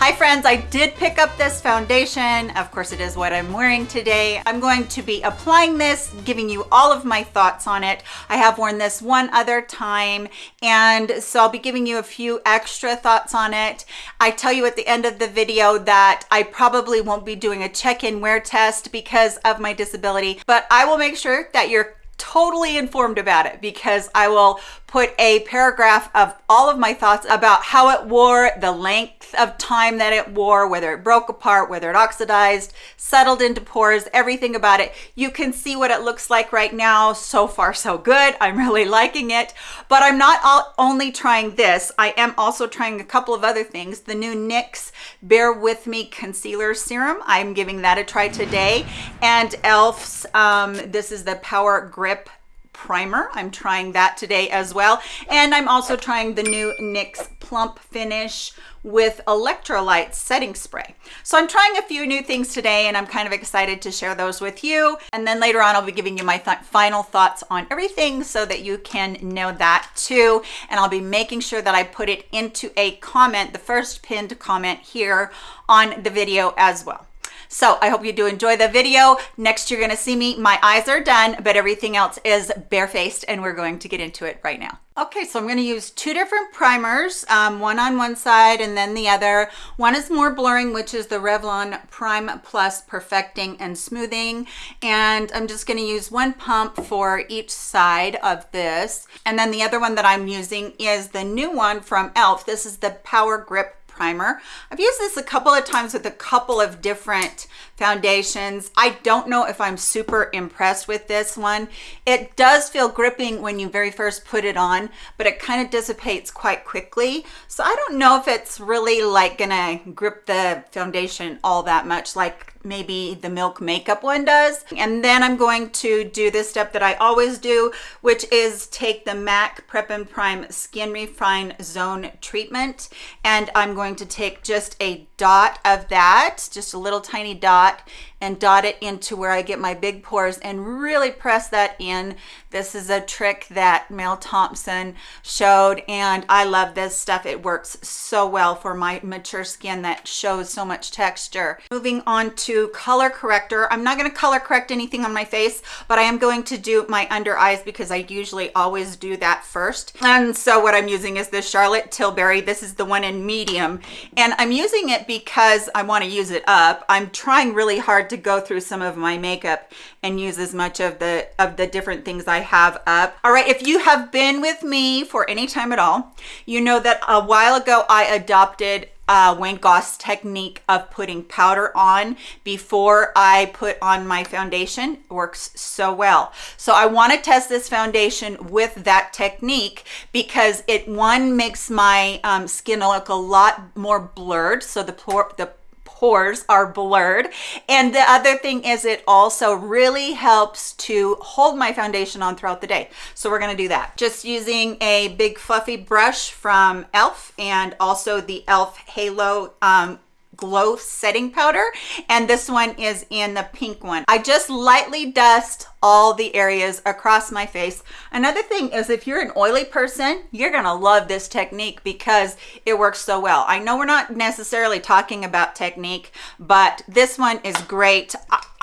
Hi friends, I did pick up this foundation. Of course it is what I'm wearing today. I'm going to be applying this, giving you all of my thoughts on it. I have worn this one other time and so I'll be giving you a few extra thoughts on it. I tell you at the end of the video that I probably won't be doing a check-in wear test because of my disability, but I will make sure that you're totally informed about it because I will put a paragraph of all of my thoughts about how it wore, the length of time that it wore, whether it broke apart, whether it oxidized, settled into pores, everything about it. You can see what it looks like right now. So far, so good. I'm really liking it, but I'm not all, only trying this. I am also trying a couple of other things. The new NYX Bare With Me Concealer Serum. I'm giving that a try today. And e.l.f.'s, um, this is the Power Grip primer. I'm trying that today as well. And I'm also trying the new NYX Plump Finish with electrolyte setting spray. So I'm trying a few new things today and I'm kind of excited to share those with you. And then later on, I'll be giving you my th final thoughts on everything so that you can know that too. And I'll be making sure that I put it into a comment, the first pinned comment here on the video as well. So I hope you do enjoy the video. Next, you're gonna see me, my eyes are done, but everything else is barefaced and we're going to get into it right now. Okay, so I'm to use two different primers, um, one on one side and then the other. One is more blurring, which is the Revlon Prime Plus Perfecting and Smoothing. And I'm just to use one pump for each side of this. And then the other one that I'm using is the new one from e.l.f. This is the Power Grip primer. I've used this a couple of times with a couple of different foundations. I don't know if I'm super impressed with this one. It does feel gripping when you very first put it on, but it kind of dissipates quite quickly. So I don't know if it's really like gonna grip the foundation all that much like maybe the Milk Makeup one does. And then I'm going to do this step that I always do, which is take the MAC Prep and Prime Skin Refine Zone Treatment. And I'm going to take just a dot of that, just a little tiny dot, and dot it into where I get my big pores and really press that in. This is a trick that Mel Thompson showed and I love this stuff. It works so well for my mature skin that shows so much texture. Moving on to color corrector. I'm not going to color correct anything on my face, but I am going to do my under eyes because I usually always do that first. And so what I'm using is this Charlotte Tilbury. This is the one in medium and I'm using it because I want to use it up. I'm trying really hard to go through some of my makeup and use as much of the of the different things I have up. All right, if you have been with me for any time at all, you know that a while ago I adopted uh, Wayne Goss technique of putting powder on before I put on my foundation it works so well. So I want to test this foundation with that technique because it one makes my um, skin look a lot more blurred. So the, the pores are blurred. And the other thing is it also really helps to hold my foundation on throughout the day. So we're gonna do that. Just using a big fluffy brush from e.l.f. and also the e.l.f. Halo um, glow setting powder and this one is in the pink one. I just lightly dust all the areas across my face. Another thing is if you're an oily person you're gonna love this technique because it works so well. I know we're not necessarily talking about technique but this one is great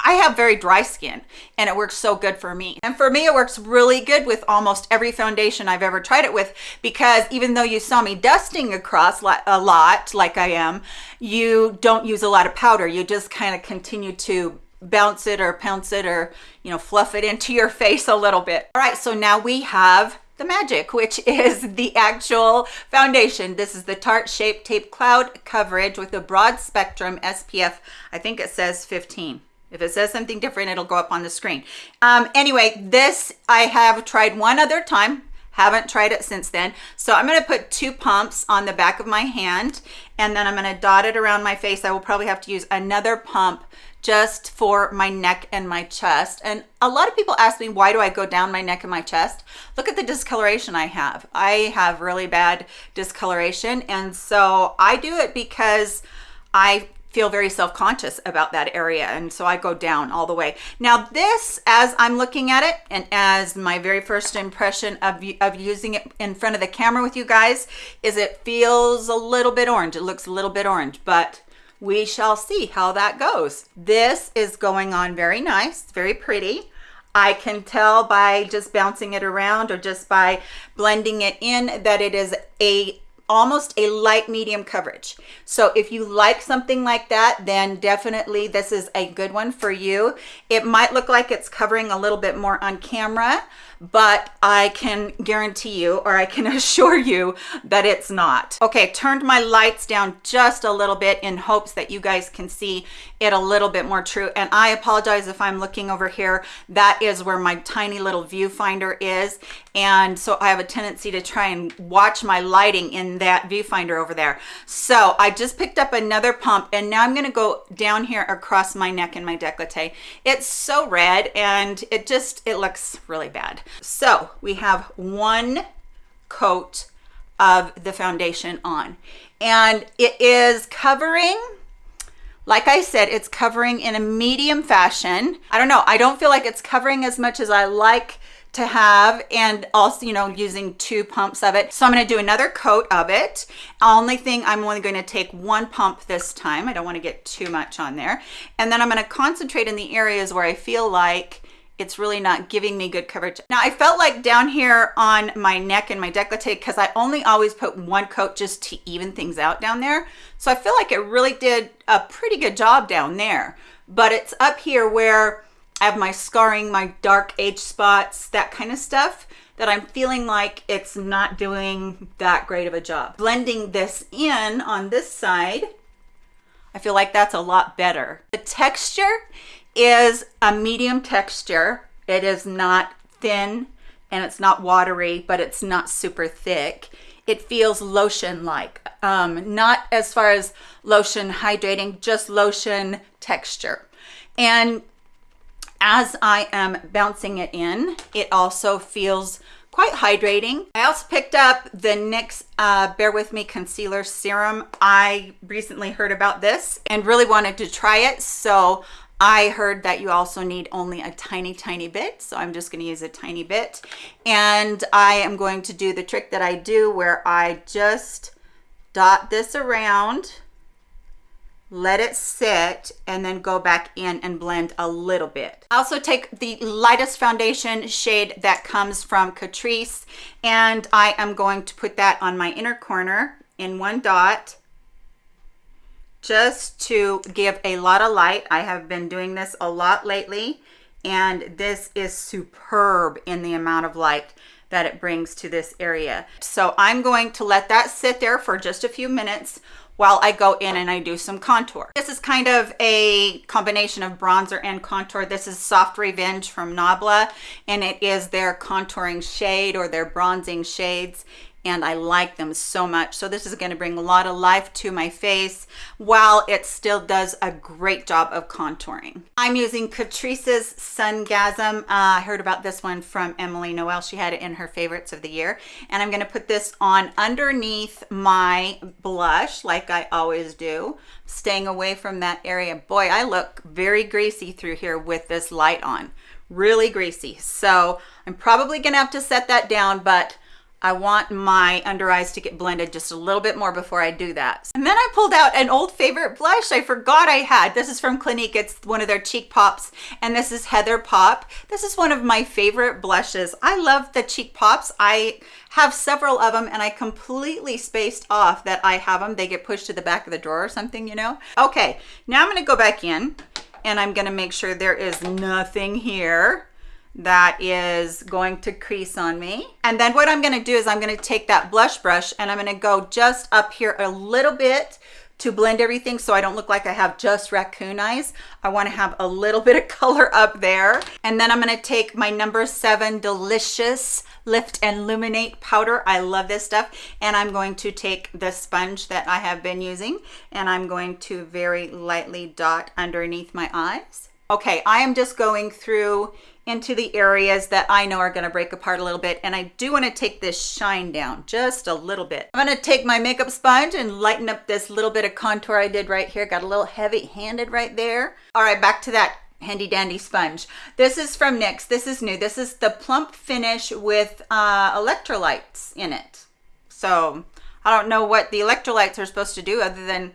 I have very dry skin and it works so good for me. And for me, it works really good with almost every foundation I've ever tried it with because even though you saw me dusting across a lot like I am, you don't use a lot of powder. You just kind of continue to bounce it or pounce it or, you know, fluff it into your face a little bit. All right, so now we have the magic, which is the actual foundation. This is the Tarte Shape Tape Cloud Coverage with a broad spectrum SPF. I think it says 15. If it says something different, it'll go up on the screen. Um, anyway, this I have tried one other time. Haven't tried it since then. So I'm going to put two pumps on the back of my hand and then I'm going to dot it around my face. I will probably have to use another pump just for my neck and my chest. And a lot of people ask me, why do I go down my neck and my chest? Look at the discoloration I have. I have really bad discoloration. And so I do it because I feel very self-conscious about that area and so I go down all the way. Now this as I'm looking at it and as my very first impression of, of using it in front of the camera with you guys is it feels a little bit orange. It looks a little bit orange but we shall see how that goes. This is going on very nice, very pretty. I can tell by just bouncing it around or just by blending it in that it is a almost a light medium coverage. So if you like something like that, then definitely this is a good one for you. It might look like it's covering a little bit more on camera, but I can guarantee you or I can assure you that it's not. Okay, turned my lights down just a little bit in hopes that you guys can see it a little bit more true. And I apologize if I'm looking over here. That is where my tiny little viewfinder is. And so I have a tendency to try and watch my lighting in that viewfinder over there. So I just picked up another pump and now I'm gonna go down here across my neck and my decollete. It's so red and it just, it looks really bad. So we have one coat of the foundation on and it is covering like I said, it's covering in a medium fashion. I don't know. I don't feel like it's covering as much as I like to have and also you know using two pumps of it so i'm going to do another coat of it only thing i'm only going to take one pump this time i don't want to get too much on there and then i'm going to concentrate in the areas where i feel like it's really not giving me good coverage. Now I felt like down here on my neck and my decollete, because I only always put one coat just to even things out down there. So I feel like it really did a pretty good job down there. But it's up here where I have my scarring, my dark age spots, that kind of stuff that I'm feeling like it's not doing that great of a job. Blending this in on this side, I feel like that's a lot better. The texture is a medium texture. It is not thin and it's not watery, but it's not super thick. It feels lotion-like, um, not as far as lotion hydrating, just lotion texture. And as I am bouncing it in, it also feels quite hydrating. I also picked up the NYX uh, Bare With Me Concealer Serum. I recently heard about this and really wanted to try it. So I heard that you also need only a tiny, tiny bit. So I'm just gonna use a tiny bit. And I am going to do the trick that I do where I just dot this around, let it sit, and then go back in and blend a little bit. I also take the lightest foundation shade that comes from Catrice, and I am going to put that on my inner corner in one dot just to give a lot of light. I have been doing this a lot lately and this is superb in the amount of light that it brings to this area. So I'm going to let that sit there for just a few minutes while I go in and I do some contour. This is kind of a combination of bronzer and contour. This is Soft Revenge from Nabla and it is their contouring shade or their bronzing shades and I like them so much. So this is gonna bring a lot of life to my face while it still does a great job of contouring. I'm using Catrice's Sungasm. Uh, I heard about this one from Emily Noel. She had it in her favorites of the year. And I'm gonna put this on underneath my blush like I always do, staying away from that area. Boy, I look very greasy through here with this light on really greasy. So I'm probably gonna have to set that down, but I want my under eyes to get blended just a little bit more before I do that. And then I pulled out an old favorite blush I forgot I had. This is from Clinique. It's one of their cheek pops and this is Heather Pop. This is one of my favorite blushes. I love the cheek pops. I have several of them and I completely spaced off that I have them. They get pushed to the back of the drawer or something, you know? Okay, now I'm gonna go back in and I'm gonna make sure there is nothing here that is going to crease on me. And then what I'm gonna do is I'm gonna take that blush brush and I'm gonna go just up here a little bit to blend everything so I don't look like I have just raccoon eyes. I wanna have a little bit of color up there. And then I'm gonna take my number seven Delicious Lift and Illuminate powder. I love this stuff. And I'm going to take the sponge that I have been using and I'm going to very lightly dot underneath my eyes. Okay, I am just going through into the areas that I know are gonna break apart a little bit. And I do wanna take this shine down just a little bit. I'm gonna take my makeup sponge and lighten up this little bit of contour I did right here. Got a little heavy handed right there. All right, back to that handy dandy sponge. This is from NYX. This is new. This is the plump finish with uh, electrolytes in it. So I don't know what the electrolytes are supposed to do other than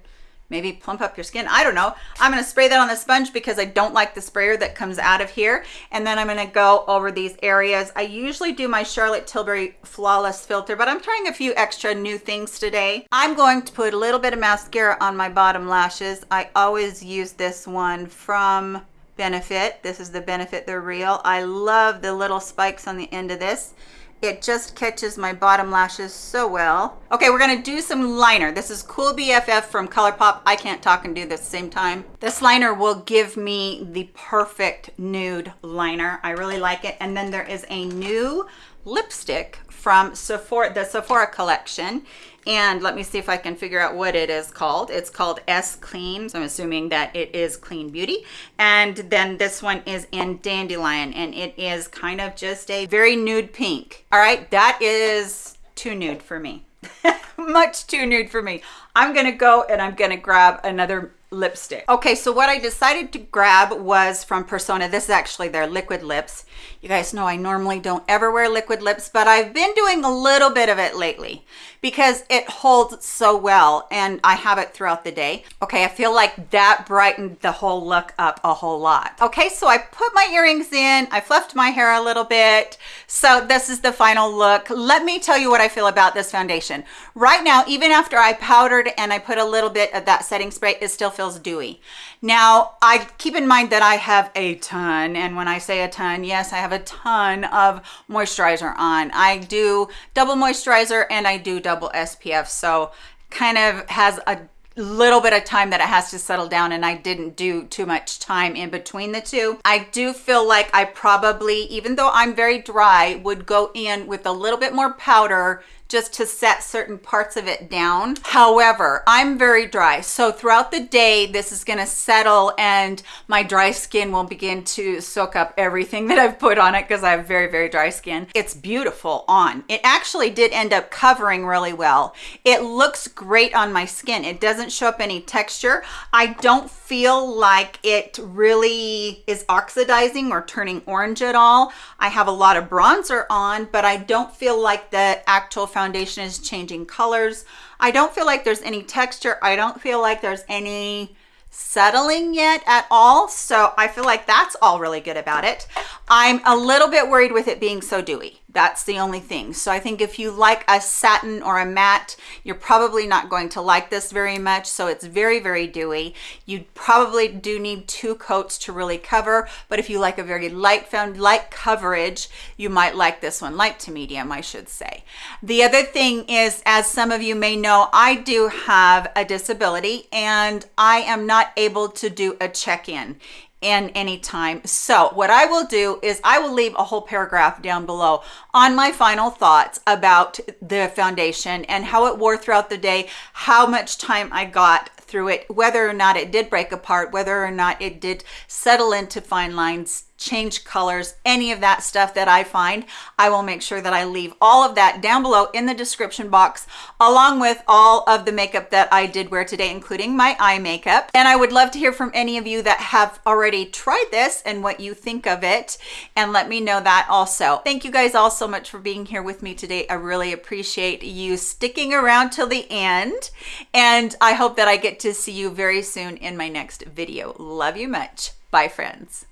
maybe plump up your skin. I don't know. I'm going to spray that on the sponge because I don't like the sprayer that comes out of here. And then I'm going to go over these areas. I usually do my Charlotte Tilbury Flawless Filter, but I'm trying a few extra new things today. I'm going to put a little bit of mascara on my bottom lashes. I always use this one from Benefit. This is the Benefit They're Real. I love the little spikes on the end of this. It just catches my bottom lashes so well. Okay, we're gonna do some liner. This is Cool BFF from ColourPop. I can't talk and do this at the same time. This liner will give me the perfect nude liner. I really like it. And then there is a new lipstick from Sephora, the Sephora collection. And let me see if I can figure out what it is called. It's called S Clean. So I'm assuming that it is Clean Beauty. And then this one is in Dandelion and it is kind of just a very nude pink. All right, that is too nude for me. Much too nude for me. I'm gonna go and I'm gonna grab another lipstick. Okay, so what I decided to grab was from Persona. This is actually their liquid lips. You guys know I normally don't ever wear liquid lips, but I've been doing a little bit of it lately because it holds so well and I have it throughout the day. Okay, I feel like that brightened the whole look up a whole lot. Okay, so I put my earrings in, I fluffed my hair a little bit. So this is the final look. Let me tell you what I feel about this foundation. Right now, even after I powdered and I put a little bit of that setting spray, it still feels dewy. Now, I keep in mind that I have a ton, and when I say a ton, yes, I have a ton of moisturizer on. I do double moisturizer and I do double SPF, so kind of has a little bit of time that it has to settle down and I didn't do too much time in between the two. I do feel like I probably, even though I'm very dry, would go in with a little bit more powder just to set certain parts of it down. However, I'm very dry. So throughout the day, this is gonna settle and my dry skin will begin to soak up everything that I've put on it because I have very, very dry skin. It's beautiful on. It actually did end up covering really well. It looks great on my skin. It doesn't show up any texture. I don't feel like it really is oxidizing or turning orange at all. I have a lot of bronzer on, but I don't feel like the actual foundation is changing colors. I don't feel like there's any texture. I don't feel like there's any settling yet at all. So I feel like that's all really good about it. I'm a little bit worried with it being so dewy. That's the only thing. So I think if you like a satin or a matte, you're probably not going to like this very much. So it's very, very dewy. You probably do need two coats to really cover. But if you like a very light found light coverage, you might like this one, light to medium, I should say. The other thing is, as some of you may know, I do have a disability and I am not able to do a check-in in any time. So what I will do is I will leave a whole paragraph down below on my final thoughts about the foundation and how it wore throughout the day, how much time I got through it, whether or not it did break apart, whether or not it did settle into fine lines, change colors, any of that stuff that I find, I will make sure that I leave all of that down below in the description box, along with all of the makeup that I did wear today, including my eye makeup. And I would love to hear from any of you that have already tried this and what you think of it, and let me know that also. Thank you guys all so much for being here with me today. I really appreciate you sticking around till the end, and I hope that I get to see you very soon in my next video. Love you much. Bye, friends.